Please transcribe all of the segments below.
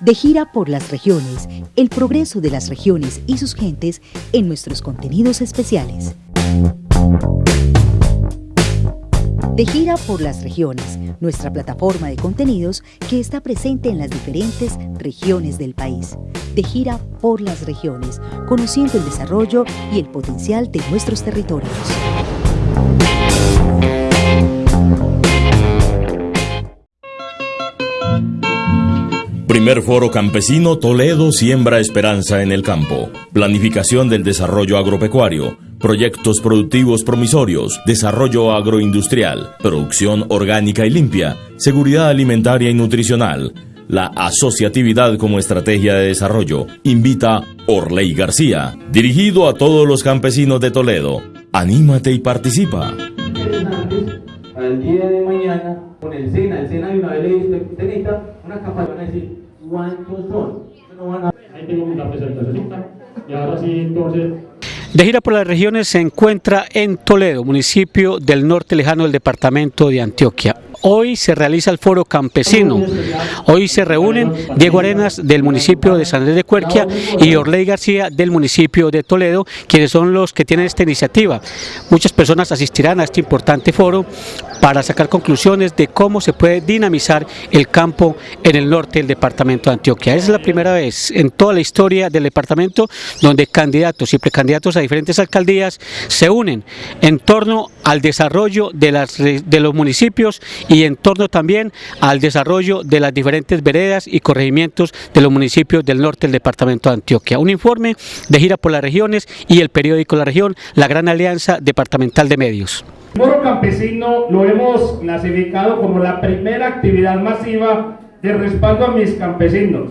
De gira por las regiones, el progreso de las regiones y sus gentes en nuestros contenidos especiales. De gira por las regiones, nuestra plataforma de contenidos que está presente en las diferentes regiones del país. De gira por las regiones, conociendo el desarrollo y el potencial de nuestros territorios. Primer Foro Campesino Toledo siembra esperanza en el campo. Planificación del desarrollo agropecuario. Proyectos productivos promisorios. Desarrollo agroindustrial. Producción orgánica y limpia. Seguridad alimentaria y nutricional. La asociatividad como estrategia de desarrollo. Invita Orley García. Dirigido a todos los campesinos de Toledo. Anímate y participa. Al día de mañana, con el SENA, el SENA de una vez le dice, De gira por las regiones se encuentra en Toledo, municipio del norte lejano del departamento de Antioquia. Hoy se realiza el foro campesino. Hoy se reúnen Diego Arenas del municipio de San Andrés de Cuerquia y Orley García del municipio de Toledo, quienes son los que tienen esta iniciativa. Muchas personas asistirán a este importante foro para sacar conclusiones de cómo se puede dinamizar el campo en el norte del departamento de Antioquia. Es la primera vez en toda la historia del departamento donde candidatos y precandidatos a diferentes alcaldías se unen en torno al desarrollo de, los municipios y en torno también al desarrollo de las diferentes veredas y corregimientos de los municipios del norte del departamento de Antioquia. Un informe de gira por las regiones y el periódico La Región, la Gran Alianza Departamental de Medios. el foro campesino lo hemos clasificado como la primera actividad masiva de respaldo a mis campesinos.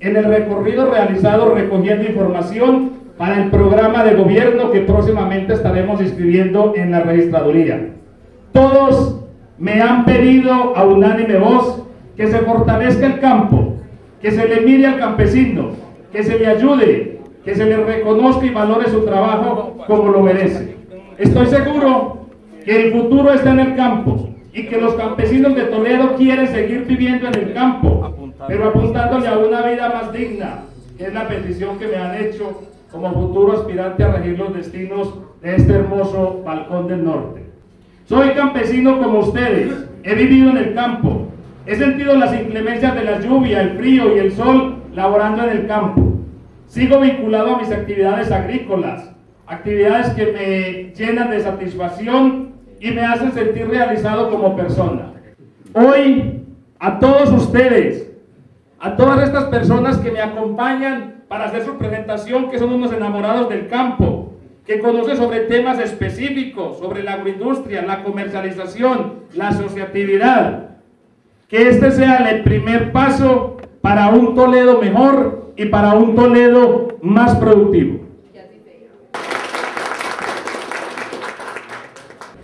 En el recorrido realizado recogiendo información para el programa de gobierno que próximamente estaremos inscribiendo en la registraduría. Todos me han pedido a unánime voz que se fortalezca el campo, que se le mire al campesino, que se le ayude, que se le reconozca y valore su trabajo como lo merece. Estoy seguro que el futuro está en el campo y que los campesinos de Toledo quieren seguir viviendo en el campo, pero apuntándole a una vida más digna, que es la petición que me han hecho como futuro aspirante a regir los destinos de este hermoso balcón del norte. Soy campesino como ustedes, he vivido en el campo, he sentido las inclemencias de la lluvia, el frío y el sol laborando en el campo. Sigo vinculado a mis actividades agrícolas, actividades que me llenan de satisfacción y me hacen sentir realizado como persona. Hoy, a todos ustedes, a todas estas personas que me acompañan para hacer su presentación, que son unos enamorados del campo, que conocen sobre temas específicos, sobre la agroindustria, la comercialización, la asociatividad. Que este sea el primer paso para un Toledo mejor y para un Toledo más productivo.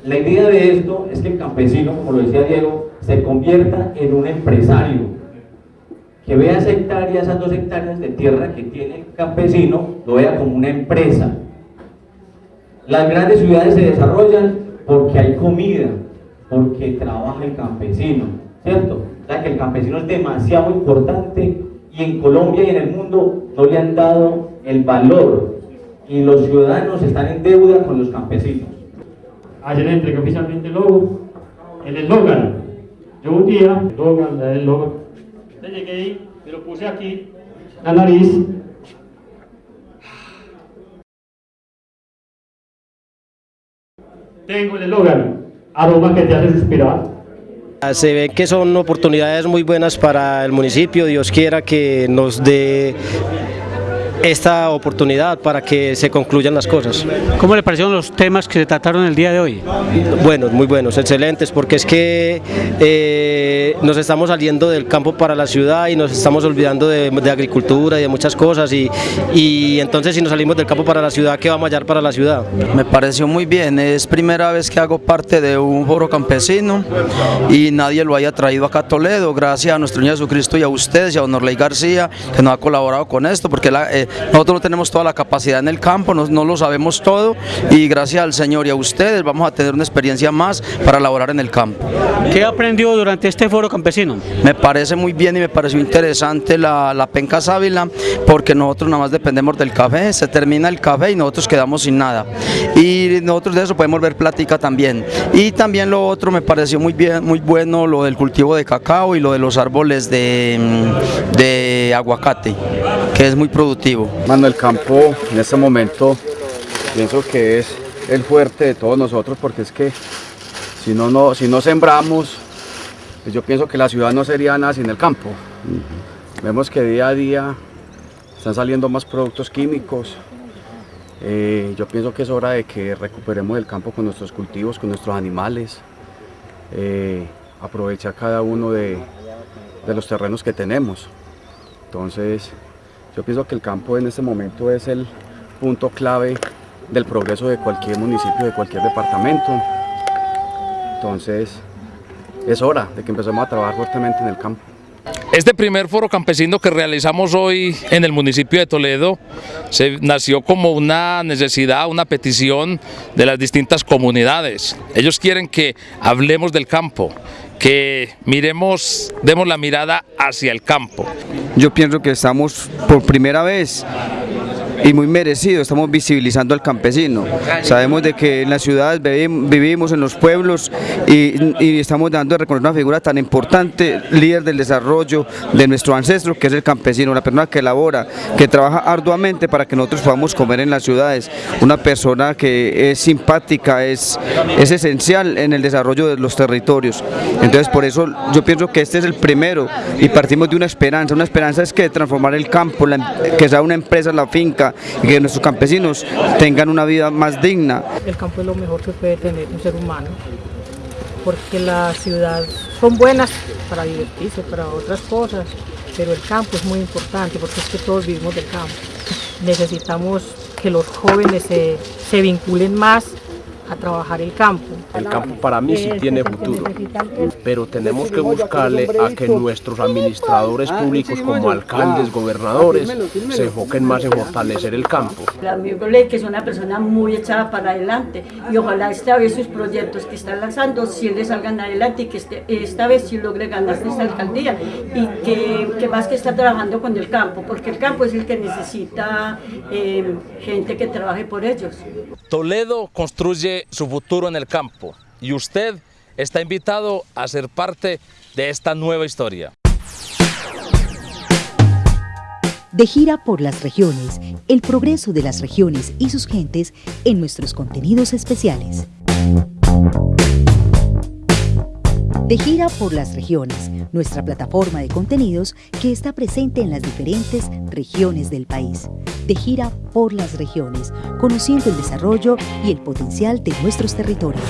La idea de esto es que el campesino, como lo decía Diego, se convierta en un empresario. Que vea esa hectárea, esas dos hectáreas de tierra que tiene el campesino, lo vea como una empresa. Las grandes ciudades se desarrollan porque hay comida, porque trabaja el campesino, ¿cierto? O sea que el campesino es demasiado importante y en Colombia y en el mundo no le han dado el valor y los ciudadanos están en deuda con los campesinos. Ayer entregué oficialmente el logo, el eslogan. Yo un día, el eslogan, el le llegué ahí, me lo puse aquí, la nariz. Tengo el eslogan, aroma que te hace suspirar. Se ve que son oportunidades muy buenas para el municipio, Dios quiera que nos dé esta oportunidad para que se concluyan las cosas. ¿Cómo le parecieron los temas que se trataron el día de hoy? Buenos, muy buenos, excelentes, porque es que eh, nos estamos saliendo del campo para la ciudad y nos estamos olvidando de, de agricultura y de muchas cosas y, y entonces si nos salimos del campo para la ciudad, ¿qué vamos a hallar para la ciudad? Me pareció muy bien, es primera vez que hago parte de un foro campesino y nadie lo haya traído acá a Toledo, gracias a nuestro Señor Jesucristo y a ustedes y a Don Orley García que nos ha colaborado con esto, porque la- eh, nosotros no tenemos toda la capacidad en el campo, no, no lo sabemos todo y gracias al Señor y a ustedes vamos a tener una experiencia más para laborar en el campo. ¿Qué aprendió durante este foro campesino? Me parece muy bien y me pareció interesante la, la penca sábila porque nosotros nada más dependemos del café, se termina el café y nosotros quedamos sin nada. Y nosotros de eso podemos ver plática también. Y también lo otro me pareció muy bien, muy bueno lo del cultivo de cacao y lo de los árboles de, mm, de aguacate, que es muy productivo. Mano, el campo en este momento pienso que es el fuerte de todos nosotros porque es que si no, no, si no sembramos, pues yo pienso que la ciudad no sería nada sin el campo. Vemos que día a día están saliendo más productos químicos. Eh, yo pienso que es hora de que recuperemos el campo con nuestros cultivos, con nuestros animales, eh, aprovechar cada uno de, de los terrenos que tenemos. Entonces, yo pienso que el campo en este momento es el punto clave del progreso de cualquier municipio, de cualquier departamento. Entonces, es hora de que empecemos a trabajar fuertemente en el campo. Este primer foro campesino que realizamos hoy en el municipio de Toledo se nació como una necesidad, una petición de las distintas comunidades. Ellos quieren que hablemos del campo, que miremos, demos la mirada hacia el campo. Yo pienso que estamos por primera vez y muy merecido, estamos visibilizando al campesino. Sabemos de que en las ciudades vivimos, en los pueblos y, estamos dando a reconocer una figura tan importante, líder del desarrollo de nuestro ancestro, que es el campesino, la persona que elabora, que trabaja arduamente para que nosotros podamos comer en las ciudades, una persona que es simpática, es, es esencial en el desarrollo de los territorios. Entonces por eso yo pienso que este es el primero y partimos de una esperanza, una esperanza es que transformar el campo, que sea una empresa, la finca, y que nuestros campesinos tengan una vida más digna. El campo es lo mejor que puede tener un ser humano, porque la ciudad son buenas para divertirse, para otras cosas, pero el campo es muy importante porque es que todos vivimos del campo. Necesitamos que los jóvenes se, se vinculen más a trabajar el campo. El campo para mí sí tiene futuro, pero tenemos que buscarle a que nuestros administradores públicos como alcaldes, gobernadores, se enfoquen más en fortalecer el campo. amigo Ley, que es una persona muy echada para adelante y ojalá esta vez sus proyectos que está lanzando si le salgan adelante y que este, esta vez sí logre ganar esta alcaldía y que, que, más que está trabajando con el campo, porque el campo es el que necesita eh, gente que trabaje por ellos. Toledo construye su futuro en el campo y usted está invitado a ser parte de esta nueva historia. De gira por las regiones, el progreso de las regiones y sus gentes en nuestros contenidos especiales. De gira por las regiones, nuestra plataforma de contenidos que está presente en las diferentes regiones del país. De gira por las regiones, conociendo el desarrollo y el potencial de nuestros territorios.